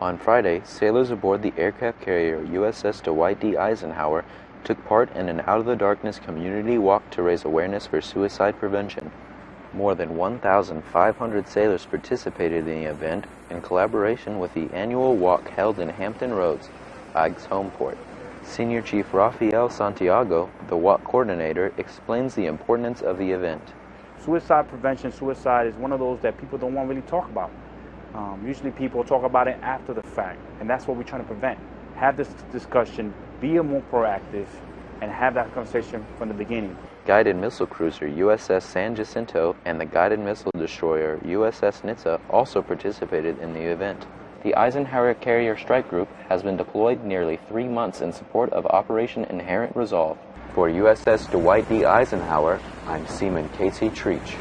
On Friday, sailors aboard the aircraft carrier USS Dwight D. Eisenhower took part in an Out of the Darkness community walk to raise awareness for suicide prevention. More than 1,500 sailors participated in the event in collaboration with the annual walk held in Hampton Roads, Ike's home port. Senior Chief Rafael Santiago, the walk coordinator, explains the importance of the event. Suicide prevention, suicide is one of those that people don't want to really talk about. Um, usually people talk about it after the fact, and that's what we're trying to prevent. Have this discussion, be more proactive, and have that conversation from the beginning. Guided missile cruiser USS San Jacinto and the guided missile destroyer USS Nitze also participated in the event. The Eisenhower Carrier Strike Group has been deployed nearly three months in support of Operation Inherent Resolve. For USS Dwight D. Eisenhower, I'm Seaman Casey Treach.